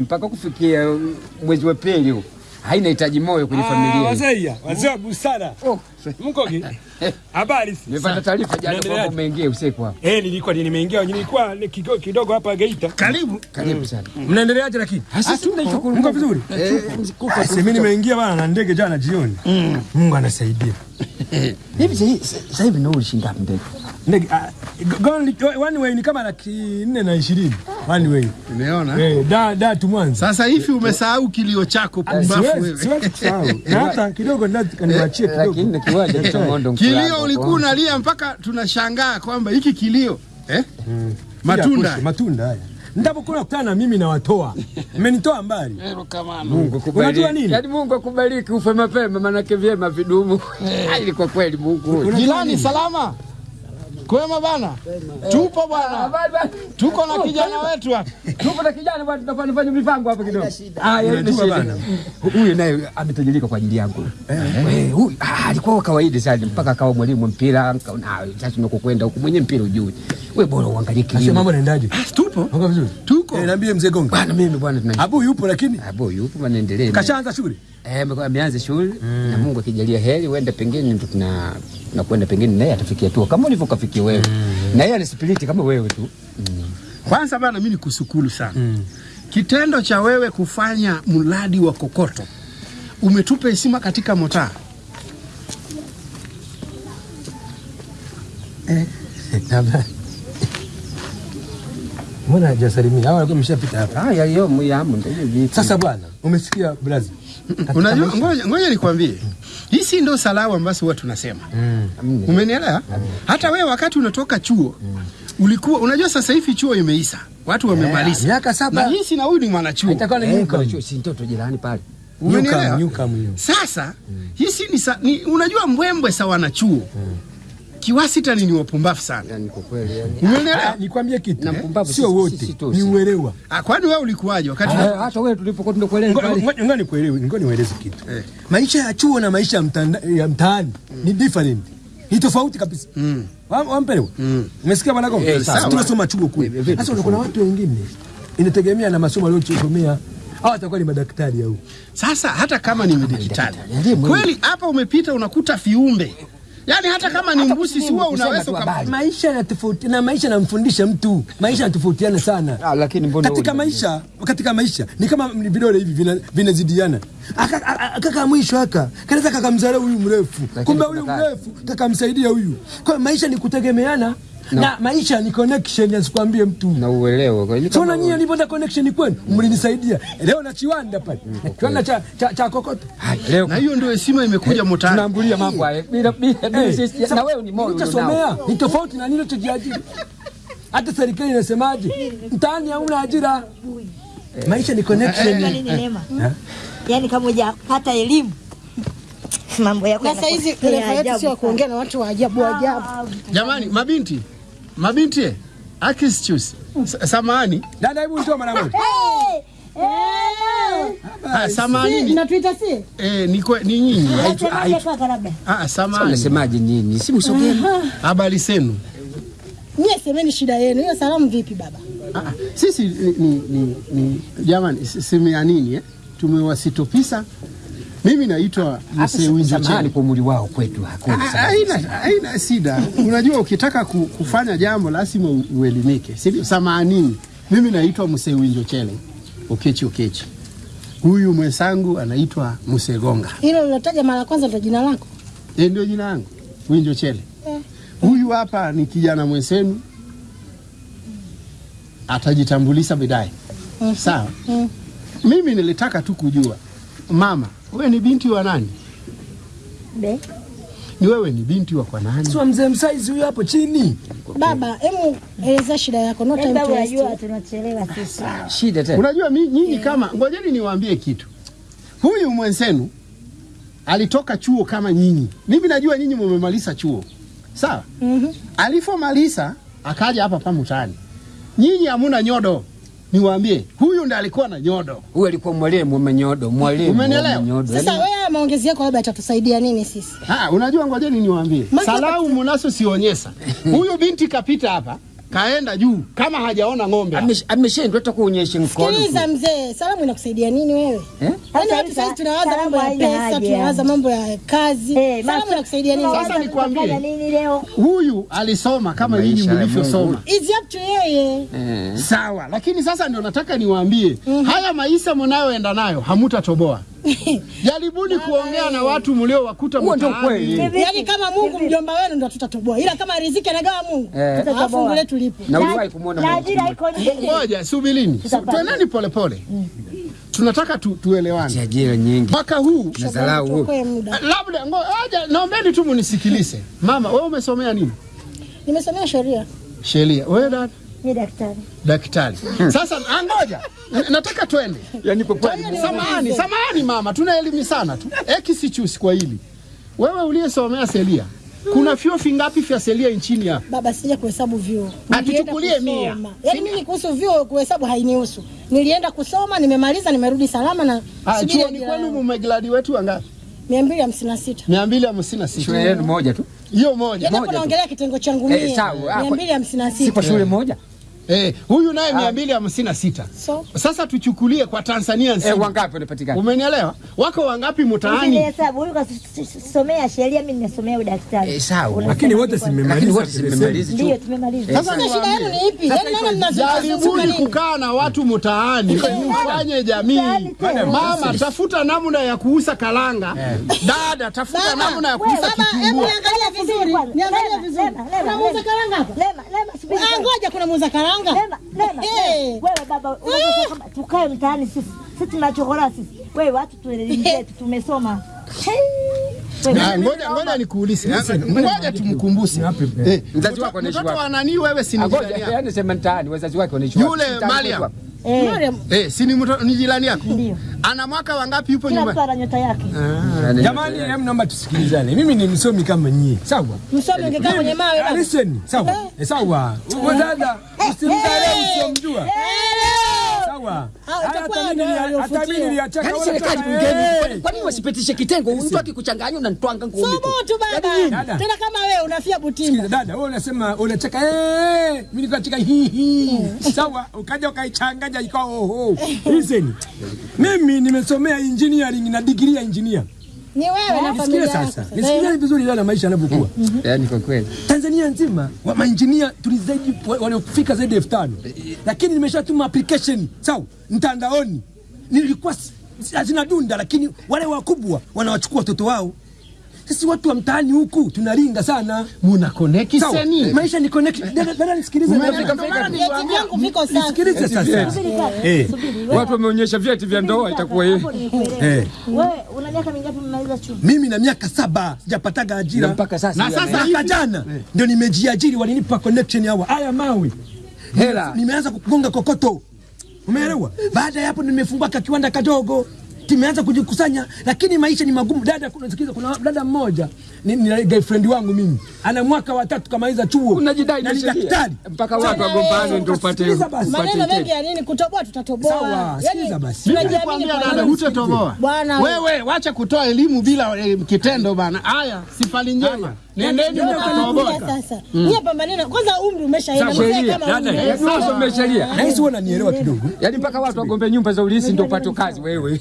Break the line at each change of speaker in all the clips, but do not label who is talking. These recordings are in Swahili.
mpaka kufikia mwezi wa pili huu haina hitaji moyo kwenye familia.
Wazee wazee wa busara.
Oh,
Mkoki. Habari.
nimepata taarifa jana kwamba umeingia usiku hapa.
Eh, nilikuwa nimeingia nilikuwa ni kidogo kidogo hapa Geita.
Karibu.
Karibu sana.
Mnaendeleaje lakini?
Sisi tunashukuru
Mko vizuri? Eh, mimi nimeingia bana na ndege jana jioni. Mungu anasaidia.
Hivi sasa- sasa hivi ndio ulishinda ndege.
Ndege ah, go- one way ni kama laki nne na ishirini. One way.
Umeona?
Eh, da da tu Mwanza.
Sasa hivi umesahau kilio chako pumbafu
Siwezi
wewe.
siwezi kusahau. Hata kidogo ndio niwaachie kidogo.
Lakini na kiwanja cha Mondo
Kilio ulikuwa unalia mpaka tunashangaa kwamba hiki kilio eh? Matunda.
Matunda. Matunda haya. Ndapokuwa kukutana na mimi na watoa. Mmenitoa mbali.
Mungu
Unajua nini?
Yaani Mungu akubariki ufe mapema maana vyema vidumu. Ili kwa kweli Mungu.
Jirani salama. Kwema bana. Tupo bwana.
Habari bwana.
Tuko na kijana wetu hapa.
Tupo na kijana bwana tunafanya fanya mipango hapa kidogo. Haya, yeye shida.
bana.
Huyu naye ametajirika kwa ajili yangu. Eh, huyu ah, alikuwa wa kawaida sana mpaka akawa mwalimu wa mpira. ah, Sasa unakokwenda huku mwenye mpira ujui. Wewe bora uangalie
Sasa
kilimo.
mambo yanaendaje?
Tupo.
Vizuri?
Tuko.
Eh, niambie mzee Gonga.
bana. mimi bwana
Abu yupo lakini
abu yupo wanaendelea.
kashaanza shughuli.
Eh, ameanza shule na Mungu akijalia heri uende pengine na tuna kwenda pengine naye atafikia tu kama ulivyo kafikia wewe. Na yeye ana spiriti kama wewe tu. mm.
Kwanza bana, mimi nikushukuru sana mm. kitendo cha wewe kufanya mradi wa kokoto umetupa heshima katika motaa.
Mbona hajasalimia? hawa walikuwa wameshapita hapa.
Haya hiyo muyamu ndio vipi.
Sasa bwana, umesikia brazi?
Unajua, ngoja, ngoja nikwambie, hisi ndio salamu ambazo huwa tunasema. Umenielewa? Hata wewe wakati unatoka chuo ulikuwa unajua, sasa hivi chuo imeisha, watu wamemaliza
miaka saba.
na hisi na huyu ni mwanachuo.
Itakuwa ni
Eh, chuo, si mtoto jirani pale.
Umenielewa? Sasa hisi ni, sa, ni unajua mbwembwe sa wanachuo kiwasitani ni wapumbavu sana.
Yaani kwa kweli yani.
Umenielewa?
Ah, Nikwambie kitu.
Na
eh?
mpumbavu
Sio wote. Ni uelewa.
Ah, kwani wewe ulikuwaje wakati
Ah, Hata wewe tulipokuwa tunakueleza
Ngoja
pale.
ngoja- ngoja nikuelewe, ngoja niwaeleze kitu.
Eh.
Maisha ya chuo na maisha ya mtaani ni different. Ni tofauti kabisa.
Mm.
Wampelewa. Wampelewa? Umesikia bwana Gombe?
Eh,
tunasoma chuo kule.
Eh?
Sasa kuna watu wengine inategemea na masomo aliyosomea. hawa atakuwa ni madaktari au.
Sasa hata kama ni
madaktari.
Kweli, hapa umepita unakuta viumbe, yaani hata kama ni mbusi si
wewe
unaweza uka-
habari.
Maisha yanatofauti na maisha namfundisha mtu. Maisha yanatofautiana sana.
Ah, lakini mbona
katika maisha katika maisha ni kama ni vidole hivi vinazidiana kaka mwisho aka kanaweza kakamzarau huyu mrefu kumbe huyu mrefu kakamsaidia huyu kwa maisha ni kutegemeana na maisha ni connection asikwambie mtu.
Na uelewe. kwa hiyo.
Sona nyinyi nilipata connection kwenu mlinisaidia. Leo na chiwanda pale. Kiwanda cha, cha, cha kokoto.
Leo
na hiyo ndio heshima imekuja mtaani.
tunaambulia mambo haya. Bila bila
Eh,
sisi na wewe ni moyo
nilichosomea ni tofauti na nilo tujiajiri. hata serikali inasemaje? Mtaani hauna ajira. Maisha ni connection.
Ni neema. Yani kama hujapata elimu mambo yako
na saizi refa yetu sio kuongea na watu wa ajabu ajabu.
Jamani, mabinti mabinti, akisichus samani
dada hebu njoo mara moja
ah, samani ni,
Mnatuita si?
eh, ni, ni nyinyi ah,
Sasa
samani
unasemaje nyinyi, Si msogeni.
habari zenu.
Nyie semeni shida yenu. Hiyo salamu vipi baba?
Ah, ah, sisi ni, ni, ni, ni jamani, si- simu ya nini eh? Tumewasitopisa. Mimi naitwa Mzee Winjo
kwa umri wao kwetu hakuna.
ah, Haina haina shida. Unajua, ukitaka ku- kufanya jambo lazima uelimike, si ndio? Samanini, mimi naitwa Mzee Winjo Chele Ukechi Ukechi. Huyu mwenzangu anaitwa Msegonga,
Hilo lilotaja mara kwanza ndo jina lako.
yeye ndio jina langu Winjo Chele. Huyu hapa ni kijana mwenzenu, atajitambulisha baadaye. Sawa. Mimi nilitaka tu kujua, mama, wewe ni binti wa nani?
Be.
Ni wewe ni binti wa kwa nani?
sio mzee msaizi huyo hapo chini
Baba, hemu eleza shida yako. No time to
unajua
waste.
tunachelewa sisi.
Shida tena.
Unajua mimi nyinyi yeah. kama ngojeni niwaambie kitu. Huyu mwenzenu alitoka chuo kama nyinyi. Mimi najua nyinyi mmemaliza chuo. Sawa?
Mhm.
Mm, Alipomaliza akaja hapa pa mtaani. Nyinyi hamuna nyodo. Niwaambie, huyu ndiye alikuwa na nyodo.
Huyu alikuwa mwalimu wa nyodo, mwalimu
Umenielewa?
wa manyodo.
Sasa
Yaani,
wewe maongezi yako labda atatusaidia nini sisi?
Ah, unajua ngojeni niwaambie.
salamu
Salau mnaso sionyesha. Huyu binti kapita hapa. Kaenda juu kama hajaona ng'ombe.
Ameshindwa hata kuonyesha mkono.
Sikiliza mzee, salamu inakusaidia nini wewe?
Eh?
Yaani watu sasa tunawaza mambo ya pesa, tunawaza mambo ya kazi.
Hey,
Salamu inakusaidia nini?
Sasa nikwambie.
tutafanya nini leo?
Huyu alisoma kama nyinyi mlivyosoma.
It's up to yeye.
Eh.
Sawa, lakini sasa ndio nataka niwaambie haya maisha mnayoenda nayo hamutatoboa. Jaribuni kuongea na watu mliowakuta
wakuta ndio
mtaani.
kweli.
Yaani kama Mungu mjomba wenu ndo tutatoboa. Ila kama riziki anagawa Mungu,
Eh.
fungu letu lipo.
Na uliwahi kumuona
Na
Mungu
ajira iko nje.
Ngoja subilini, tuendeni polepole. Tunataka tu, tuelewane.
ajira nyingi
Mwaka huu
nadharau. Muda.
labda ngoja, naombeni tu munisikilize. Mama, wewe umesomea nini?
Nimesomea sheria.
Sheria. Wewe dada?
Ni daktari.
Daktari. Sasa angoja. nataka twende.
Yaani kwa kweli
Samahani, samahani mama, tunaelimishana tu. Ekisichus kwa hili. Wewe uliyesomea selia. kuna vyuo vingapi vya selia nchini hapa?
Baba sija kuhesabu vyuo.
Atuchukulie mia.
Yaani mimi kuhusu vyuo kuhesabu hainihusu. Nilienda kusoma, nimemaliza, nimerudi salama na
Ah, chuo
ni
kwenu mumegradi wetu wangapi?
256.
256.
shule yenu moja tu.
Hiyo moja.
Yaani naongelea kitengo changu mimi.
sawa. Ah, kwa- Si
256.
Sipo shule moja?
Eh, huyu naye 256.
So,
Sasa tuchukulie kwa Tanzania nzima.
Eh, wangapi wanapatikana?
Umenielewa? Wako wangapi
mtaani?
mtaani?
hesabu huyu kasomea sheria, mimi nimesomea udaktari.
Eh, sawa.
Lakini wote
simemaliza.
Lakini wote si
Ndio tumemaliza.
Sasa
sasa shida yenu ni ipi? Yaani nani mnazungumza
Jaribuni kukaa na watu mtaani, mfanye jamii. Mama, tafuta namna ya kuuza kalanga. Dada, tafuta namna ya kuuza
Mama, hebu
kitumbua.
niangalie vizuri.
Niangalia
vizuri. Kuna muuza
kalanga
karanga hapa?
Lema, lema, subiri
Ah, ngoja kuna muuza karanga.
Lema, lema,
Hey.
lema. Wewe baba, unajua kama tukae mtaani sisi. Sisi tunachokora sisi. Wewe watu tuelimishe, tumesoma. Wewe,
Ah, Ngoja ngoja nikuulize. Ngoja tumkumbushe. Eh,
Mzazi wako anaishi
Mtoto
wapi?
wa nani wewe si ni jirani yako?
yaani sema mtaani wazazi wake wanaishi wapi?
Yule Mariam.
eh,
Eh, si ni mtoto ni jirani yako?
Ndio.
Ana mwaka wangapi yupo
kila mtu
nyumbani?
ana nyota yake.
Ah,
Jamani, hem, naomba tusikilizane. Mimi ni msomi kama nyie, sawa?
msomi ungekaa kwenye mawe basi.
Listen, sawa? Eh, Sawa. Wewe dada, usimdharau usiomjua.
Itakuwa
hata mimi niliachaka
Yaani serikali bungeni, kwa nini wasipitishe kitengo? Mtu akikuchanganya unanitwanga ngumi tu.
Subutu baba. Tena kama wewe unafia butimba.
Sikiza dada, wewe unasema unacheka eh, mimi nilikuwa nacheka hii. hi. Sawa, ukaja ukaichanganya ikawa oho. Listen. Mimi nimesomea engineering na degree ya engineer.
Ni wewe na familia yako.
sasa. Nisikie vizuri na maisha yanavyokuwa.
Yaani kwa kweli.
Tanzania nzima wa mainjinia tulizaidi waliofika zaidi ya elfu tano lakini nimeshatuma application sawa mtandaoni, nilikuwa hazina dunda, lakini wale wakubwa wanawachukua watoto wao. Sisi watu wa mtaani huku tunaringa sana.
Muna connect seni.
maisha ni connect. Dada, nisikilize. Nisikilize sasa. Eh.
Watu wameonyesha vyeti vya ndoa itakuwa yeye.
Eh.
Wewe una miaka mingapi mmaliza chuo?
Mimi na miaka saba sijapataga ajira
mpaka sasa.
Na sasa
hata jana ndio nimejiajiri, walinipa connection hawa haya mawe
Hela.
nimeanza kugonga kokoto, umeelewa? Baada ya hapo nimefungua ka kiwanda kadogo, tumeanza kujikusanya, lakini maisha ni magumu. Dada, kuna sikiza, kuna dada mmoja ni, ni girlfriend wangu mimi, ana mwaka wa tatu kamaliza chuo,
Unajidai
na
na
ni daktari.
Mpaka watu wagombane ndio upate upate
Maneno mengi ya nini? Kutoboa tutatoboa.
Sawa, sikiza basi.
Nikwambia dada, hutatoboa.
Bwana.
Wewe wacha kutoa elimu bila eh, kitendo bana. Haya, sifali njema. Nendeni
Ndio
mkatoboa.
sasa. Nyie pambaneni. Kwanza umri umeshaenda.
Sawa,
Mzee
sheria.
kama
Dada,
umri.
Yaani
unanielewa kidogo.
Yaani mpaka watu wagombe nyumba za ulisi ndio upate kazi wewe.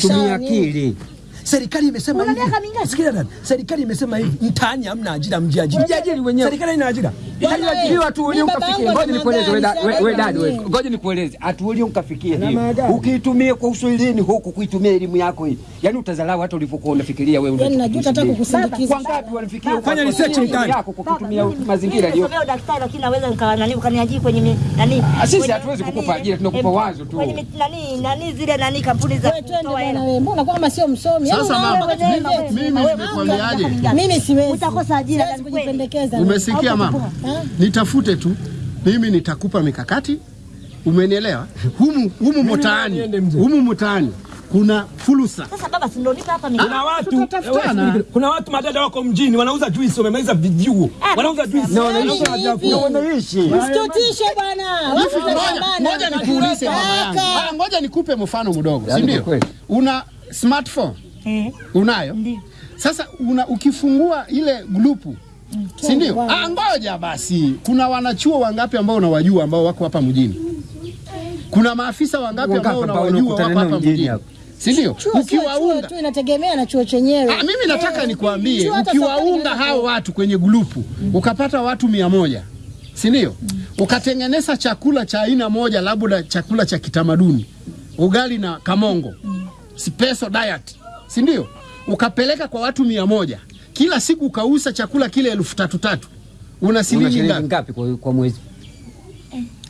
Tumia akili.
Serikali imesema hivi. Sikia dada, serikali imesema hivi, mtaani hamna ajira, mjiajiri.
Mjiajiri wenyewe.
Serikali ina ajira.
Bwana,
Hatuuliwa tuulie
mimi baba
ukafikie. Ngoja nikueleze wewe da- wewe- wewe wewe. Ngoja nikueleze. Atuulie ukafikie hiyo. Ukiitumia kwa uswahilini huku kuitumia elimu yako hii. Yaani utadharau hata ulivyokuwa unafikiria wewe.
Yaani najuta hata kukusindikiza.
Kwa ngapi wanafikia
Fanya research mtani.
yako kwa kutumia mazingira
mimi
yaliyo.
nimesomea lakini naweza nikawa nani ukaniajiri kwenye nani.
Ah, sisi hatuwezi
nani,
kukupa ajira, tunakupa wazo tu.
Kwenye nani nani zile nani kampuni za kutoa hela.
Mbona kama sio msomi? Yaani
Sasa mama,
Wewe, wewe,
mimi
wewe,
nimekwambiaje?
wewe, wewe,
Mimi siwezi.
Utakosa ajira na
kujipendekeza.
Umesikia mama? Nitafute tu. Mimi nitakupa mikakati. Umenielewa? Humu humu mtaani. Humu mtaani kuna fursa.
Sasa baba si ndio nipa hapa mimi.
Kuna watu eh, kuna watu madada wako mjini wanauza juice, wamemaliza vijuo,
Ah,
wanauza juice.
Na wanaishi
hivi.
kuna wanaishi.
Msitutishe bwana.
Ngoja-. Nikuulize mama yangu. Ah, Ngoja nikupe mfano mdogo, si
Yaani
ndio? Una smartphone
Eh,
unayo?
Ndio.
Sasa una, ukifungua ile grupu si ndio? Ah, ngoja basi, kuna wanachuo wangapi ambao unawajua ambao wako hapa mjini? Kuna maafisa wangapi ambao unawajua wako hapa
mjini?
Si ndio? Ukiwaunga
tu, inategemea na chuo chenyewe.
Ah, mimi nataka nikwambie,
nikuambie
ukiwaunga hao watu kwenye grupu mm. ukapata watu mia moja si ndio? Mm. Ukatengeneza chakula cha aina moja, labda chakula cha kitamaduni, ugali na kamongo, mm. special diet, si ndio? Ukapeleka kwa watu mia moja kila siku ukauza chakula kile elfu tatu tatu, una shilingi ngapi
kwa, kwa mwezi?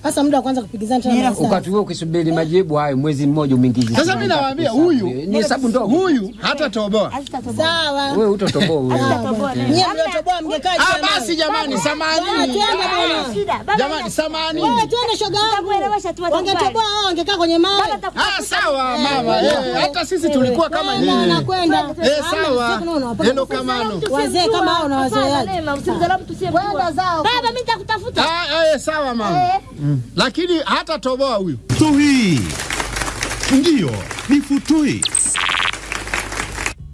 Hasa muda wa kwanza kupigizana tena.
Wakati huo ukisubiri majibu hayo mwezi mmoja umeingiza.
Sasa mimi nawaambia huyu
ni hesabu ndogo.
huyu hata toboa.
Sawa.
Wewe utatoboa wewe.
Nyie mliotoboa mngekaa
Ah,
jamani.
basi jamani,
samahani. bwana.
Jamani, samahani.
Wewe twende shoga yangu. Wangetoboa wao wangekaa kwenye mawe.
Ah, sawa mama, eh, hata sisi tulikuwa kama nyinyi.
nakwenda.
Eh, sawa. Neno
kama
kamano.
Wazee kama hao na
wazee
wazoeaji. Kwenda zao.
Baba, mimi nitakutafuta.
Ah, eh, sawa mama. Lakini hata toboa huyu.
Futui. Ndiyo, ni futui.